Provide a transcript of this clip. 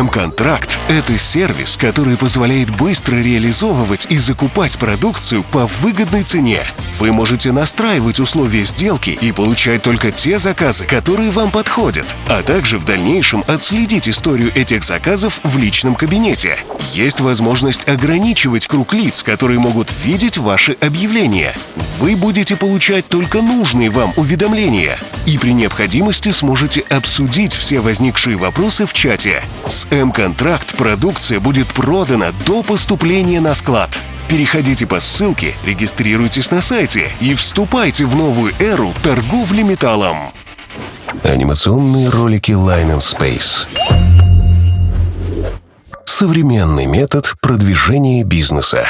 М-контракт – это сервис, который позволяет быстро реализовывать и закупать продукцию по выгодной цене. Вы можете настраивать условия сделки и получать только те заказы, которые вам подходят, а также в дальнейшем отследить историю этих заказов в личном кабинете. Есть возможность ограничивать круг лиц, которые могут видеть ваши объявления. Вы будете получать только нужные вам уведомления и при необходимости сможете обсудить все возникшие вопросы в чате. С М-контракт продукция будет продана до поступления на склад. Переходите по ссылке, регистрируйтесь на сайте и вступайте в новую эру торговли металлом. Анимационные ролики Line and Space. Современный метод продвижения бизнеса.